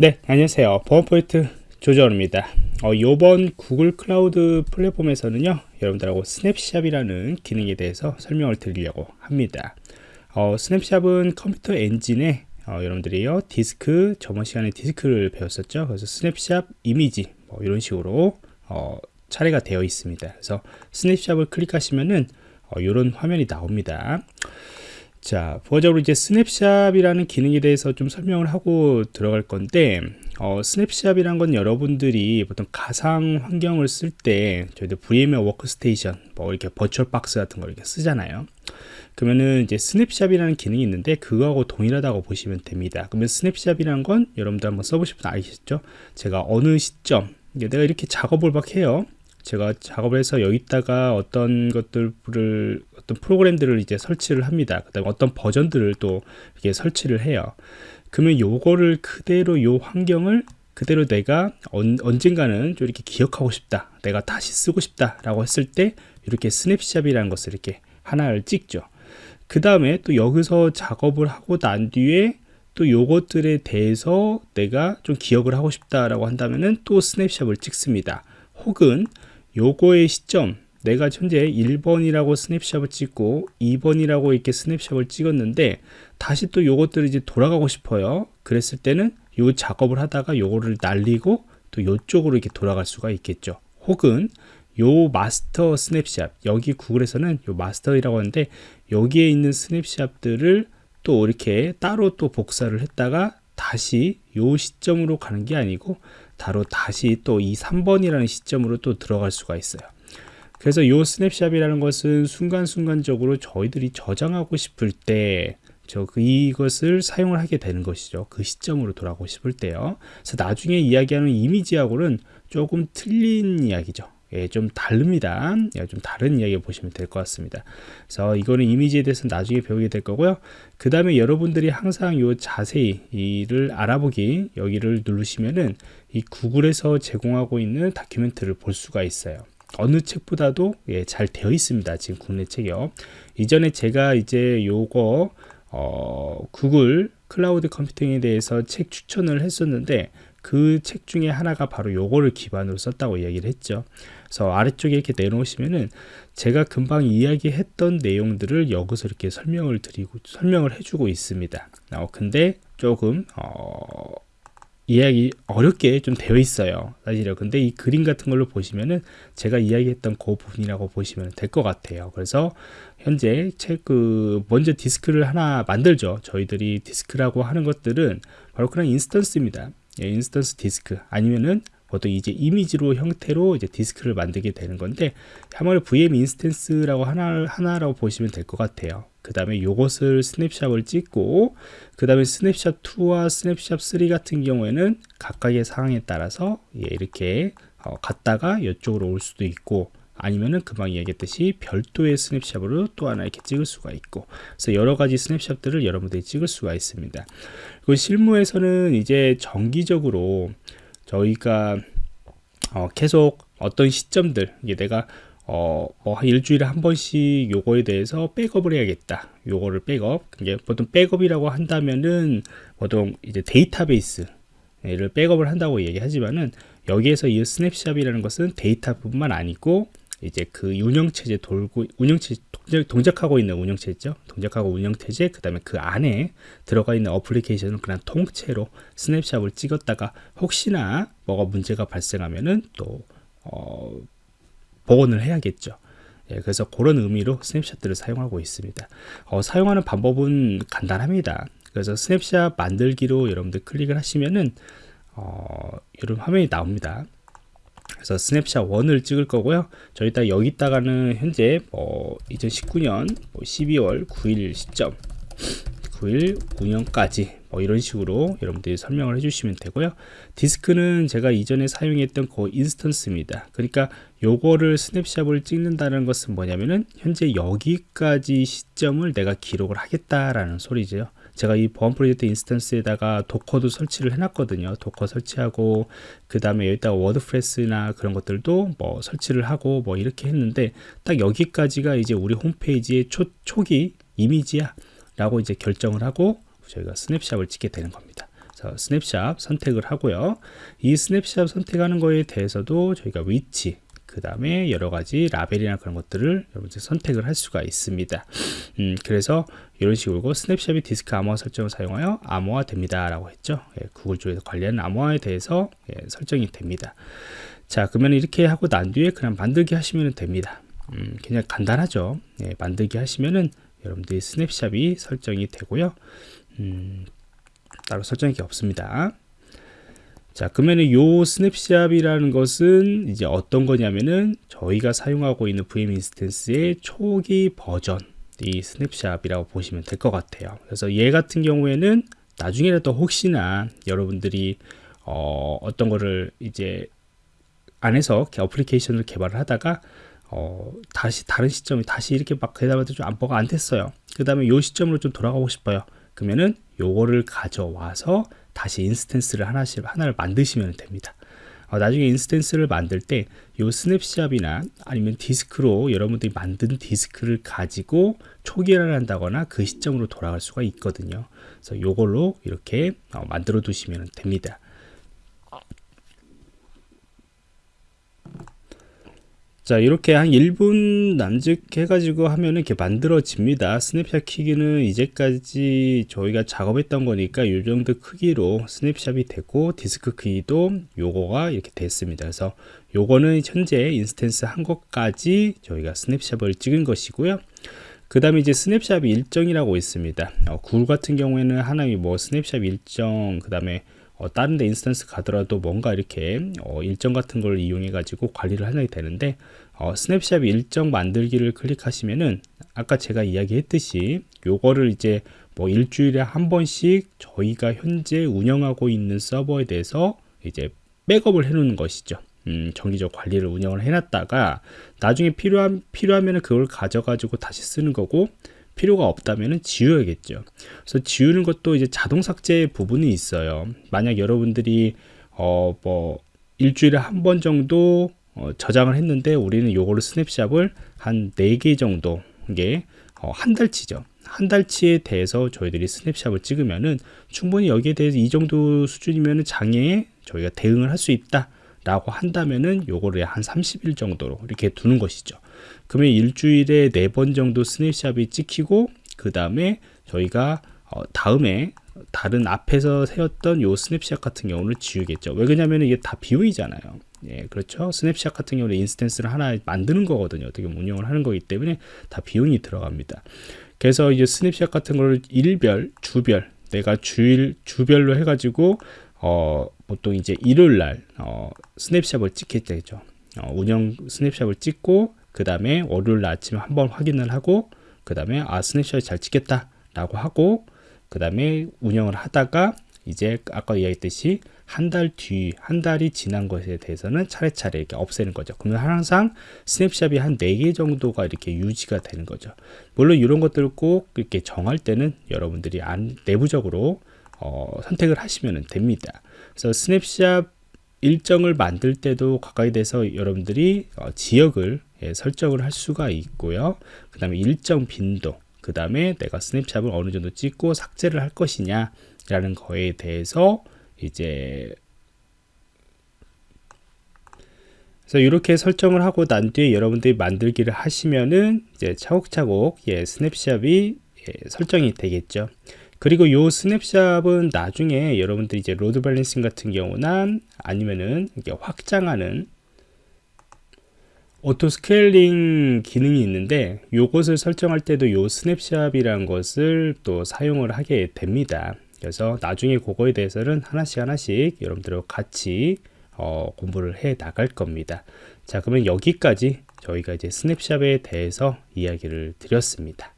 네 안녕하세요. 보안포인트 조정입니다. 어, 이번 Google Cloud Platform에서는요 여러분들하고 snapshot이라는 기능에 대해서 설명을 드리려고 합니다. 어, snapshot은 Compute Engine에 어, 여러분들이요 디스크 저번 시간에 디스크를 배웠었죠. 그래서 스냅샵 이미지 뭐 이런 식으로 어, 차례가 되어 있습니다. 그래서 snapshot을 클릭하시면은 이런 어, 화면이 나옵니다 자, 부가적으로 이제 snapshot이라는 기능에 대해서 좀 설명을 하고 들어갈 건데, 어, snapshot이란 건 여러분들이 보통 가상 환경을 쓸 때, 저희들 VMware Workstation, 뭐 이렇게 VirtualBox 같은 걸 이렇게 쓰잖아요. 그러면은 이제 snapshot이라는 기능이 있는데, 그거하고 동일하다고 보시면 됩니다. 그러면 snapshot이라는 건 여러분들 한번 써보시면 알겠죠? 제가 어느 시점, 내가 이렇게 작업을 막 해요. 제가 작업을 해서 여기다가 어떤 것들을 어떤 프로그램들을 이제 설치를 합니다. 그다음에 어떤 버전들을 또 이렇게 설치를 해요. 그러면 요거를 그대로 요 환경을 그대로 내가 언, 언젠가는 좀 이렇게 기억하고 싶다. 내가 다시 쓰고 싶다라고 했을 때 이렇게 snapshot이라는 것을 이렇게 하나를 찍죠. 그 다음에 또 여기서 작업을 하고 난 뒤에 또 요것들에 대해서 내가 좀 기억을 하고 싶다라고 한다면은 또 snapshot을 찍습니다. 혹은 요거의 시점 내가 현재 1번이라고 snapshot을 찍고 2번이라고 이렇게 snapshot을 찍었는데 다시 또 요것들을 이제 돌아가고 싶어요. 그랬을 때는 요 작업을 하다가 요거를 날리고 또 요쪽으로 이렇게 돌아갈 수가 있겠죠. 혹은 요 마스터 스냅샷 여기 구글에서는 요 마스터이라고 하는데 여기에 있는 snapshot들을 또 이렇게 따로 또 복사를 했다가 다시 요 시점으로 가는 게 아니고 바로 다시 또 이 3번이라는 시점으로 또 들어갈 수가 있어요. 그래서 이 snapshot이라는 것은 순간순간적으로 저희들이 저장하고 싶을 때저 이것을 사용을 하게 되는 것이죠. 그 시점으로 돌아가고 싶을 때요. 그래서 나중에 이야기하는 이미지하고는 조금 틀린 이야기죠 예, 좀 다릅니다. 예, 좀 다른 이야기 보시면 될 것 같습니다. 그래서 이거는 이미지에 대해서 나중에 배우게 될 거고요. 그 다음에 여러분들이 항상 요 자세히 이를 알아보기 여기를 누르시면은 이 구글에서 제공하고 있는 다큐멘트를 볼 수가 있어요. 어느 책보다도 예, 잘 되어 있습니다. 지금 국내 책이요. 이전에 제가 이제 요거 어, 구글 클라우드 컴퓨팅에 대해서 책 추천을 했었는데 그 책 중에 하나가 바로 요거를 기반으로 썼다고 이야기를 했죠. 그래서 아래쪽에 이렇게 내놓으시면은 제가 금방 이야기했던 내용들을 여기서 이렇게 설명을 드리고 설명을 해주고 있습니다. 어, 근데 조금 어, 이야기 어렵게 좀 되어 있어요 사실요 근데 이 그림 같은 걸로 보시면은 제가 이야기했던 그 부분이라고 보시면 될 것 같아요. 그래서 현재 책그 먼저 디스크를 하나 만들죠. 저희들이 디스크라고 하는 것들은 바로 그런 instance입니다. 예, instance 디스크. 아니면은 보통 이제 이미지로 형태로 이제 디스크를 만들게 되는 건데 아무래도 VM 인스턴스라고 하나, 하나라고 보시면 될 것 같아요. 그 다음에 요것을 snapshot을 찍고 그 다음에 스냅샷 2와 스냅샷 3 같은 경우에는 각각의 상황에 따라서 예, 이렇게 어, 갔다가 이쪽으로 올 수도 있고 아니면은 금방 이야기했듯이 별도의 스냅샷으로 또 하나 이렇게 찍을 수가 있고. 그래서 여러 가지 스냅샷들을 여러분들이 찍을 수가 있습니다. 그리고 실무에서는 이제 정기적으로 저희가 어, 계속 어떤 시점들 이게 내가 어, 뭐 일주일에 한 번씩 요거에 대해서 백업을 해야겠다. 요거를 백업. 이게 보통 백업이라고 한다면은 보통 이제 데이터베이스를 백업을 한다고 얘기하지만은 여기에서 이 snapshot이라는 것은 데이터뿐만 아니고 이제 그 운영체제 돌고 운영체제 동작, 하고 있는 운영체제죠? 동작하고 운영체제 그 다음에 그 안에 들어가 있는 어플리케이션을 그냥 통째로 snapshot을 찍었다가 혹시나 뭐가 문제가 발생하면은 또 어, 복원을 해야겠죠. 예, 그래서 그런 의미로 snapshot들을 사용하고 있습니다. 어, 사용하는 방법은 간단합니다. 그래서 스냅샷 만들기로 여러분들 클릭을 하시면은 어, 이런 화면이 나옵니다 그래서 스냅샷 1을 찍을 거고요. 저희가 여기다가는 현재 뭐 2019년 뭐 12월 9일 시점 9일 운영까지 뭐 이런 식으로 여러분들이 설명을 해주시면 되고요. 디스크는 제가 이전에 사용했던 그 instance입니다. 그러니까 요거를 snapshot을 찍는다는 것은 뭐냐면은 현재 여기까지 시점을 내가 기록을 하겠다라는 소리죠 제가 이 보안 프로젝트 instance에다가 도커도 설치를 해놨거든요. 도커 설치하고 그 다음에 여기다가 워드프레스나 그런 것들도 뭐 설치를 하고 뭐 이렇게 했는데 딱 여기까지가 이제 우리 홈페이지의 초, 초기 이미지야 라고 이제 결정을 하고 저희가 snapshot을 찍게 되는 겁니다. 그래서 스냅샷 선택을 하고요. 이 스냅샷 선택하는 거에 대해서도 저희가 위치, 그 다음에 여러 가지 라벨이나 그런 것들을 여러분들 선택을 할 수가 있습니다. 음, 그래서 이런 식으로 snapshot이 디스크 암호화 설정을 사용하여 암호화 됩니다. 라고 했죠. 예, 구글 쪽에서 관리하는 암호화에 대해서 예, 설정이 됩니다. 자, 그러면 이렇게 하고 난 뒤에 그냥 만들기 하시면 됩니다. 음, 그냥 간단하죠. 예, 만들기 하시면은 여러분들이 snapshot이 설정이 되고요. 음, 따로 설정할 게 없습니다. 자, 그러면 요 snapshot이라는 것은 이제 어떤 거냐면은 저희가 사용하고 있는 VM 인스턴스의 초기 버전 이 snapshot이라고 보시면 될 것 같아요. 그래서 얘 같은 경우에는 나중에라도 혹시나 여러분들이 어, 어떤 거를 이제 안에서 어플리케이션을 개발을 하다가 어, 다시 다른 시점에 다시 이렇게 막 대답하는데 좀 안보가 안 됐어요. 그 다음에 요 시점으로 좀 돌아가고 싶어요. 그러면은 요거를 가져와서 다시 instance를 하나씩 하나를 만드시면 됩니다. 어, 나중에 instance를 만들 때 이 snapshot이나 아니면 디스크로 여러분들이 만든 디스크를 가지고 초기화를 한다거나 그 시점으로 돌아갈 수가 있거든요. 그래서 이걸로 이렇게 어, 만들어 두시면 됩니다. 자 이렇게 한 1분 남짓 해가지고 하면 이렇게 만들어집니다. 스냅샷 크기는 이제까지 저희가 작업했던 거니까 이 정도 크기로 snapshot이 됐고 디스크 크기도 요거가 이렇게 됐습니다. 그래서 요거는 현재 instance 한 것까지 저희가 snapshot을 찍은 것이고요. 그 다음에 이제 스냅샷 일정이라고 있습니다. 어, 구글 같은 경우에는 하나의 뭐 스냅샷 일정 그 다음에 어, 다른 데 instance 가더라도 뭔가 이렇게 어, 일정 같은 걸 이용해 가지고 관리를 하게 되는데 어, 스냅샷 일정 만들기를 클릭하시면은 아까 제가 이야기했듯이 요거를 이제 뭐 일주일에 한 번씩 저희가 현재 운영하고 있는 서버에 대해서 이제 백업을 해 놓는 것이죠. 음, 정기적 관리를 운영을 해놨다가 나중에 필요한 필요하면은 그걸 가져가지고 다시 쓰는 거고 필요가 없다면 지워야겠죠. 그래서 지우는 것도 이제 자동 삭제 부분이 있어요. 만약 여러분들이 어 뭐 일주일에 한 번 정도 어 저장을 했는데 우리는 요거를 스냅샷을 한 4개 정도 이게 어 한 달치죠. 한 달치에 대해서 저희들이 스냅샷을 찍으면은 충분히 여기에 대해서 이 정도 수준이면 장애에 저희가 대응을 할 수 있다 라고 한다면은 요거를 한 30일 정도로 이렇게 두는 것이죠 그러면 일주일에 네 번 정도 snapshot이 찍히고 그 다음에 저희가 어, 다음에 다른 앞에서 세웠던 요 스냅샷 같은 경우는 지우겠죠. 왜 그러냐면 이게 다 비용이잖아요. 예, 그렇죠? 스냅샷 같은 경우는 instance를 하나 만드는 거거든요. 어떻게 운영을 하는 거기 때문에 다 비용이 들어갑니다. 그래서 이제 스냅샷 같은 거를 일별 주별 내가 주일 주별로 해가지고 어, 보통 이제 일요일 날 어, snapshot을 찍게 되죠. 어, 운영 snapshot을 찍고 그 다음에 월요일 아침에 한번 확인을 하고 그 다음에 아 snapshot이 잘 찍혔다 라고 하고 그 다음에 운영을 하다가 이제 아까 이야기했듯이 한 달 뒤, 한 달이 지난 것에 대해서는 차례차례 이렇게 없애는 거죠. 그러면 항상 snapshot이 한 4개 정도가 이렇게 유지가 되는 거죠. 물론 이런 것들을 꼭 이렇게 정할 때는 여러분들이 안, 내부적으로 어, 선택을 하시면 됩니다. 그래서 스냅샷 일정을 만들 때도 가까이 돼서 여러분들이 어, 지역을 예, 설정을 할 수가 있고요. 그 다음에 일정 빈도, 그 다음에 내가 snapshot을 어느 정도 찍고 삭제를 할 것이냐 라는 거에 대해서 이제 그래서 이렇게 설정을 하고 난 뒤에 여러분들이 만들기를 하시면은 이제 차곡차곡 예, snapshot이 예, 설정이 되겠죠. 그리고 요 snapshot은 나중에 여러분들이 이제 load balancing 같은 경우나 아니면은 이게 확장하는 auto scaling 기능이 있는데 요것을 설정할 때도 요 snapshot이라는 것을 또 사용을 하게 됩니다. 그래서 나중에 그거에 대해서는 하나씩 하나씩 여러분들과 같이 어, 공부를 해 나갈 겁니다. 자 그러면 여기까지 저희가 이제 스냅샷에 대해서 이야기를 드렸습니다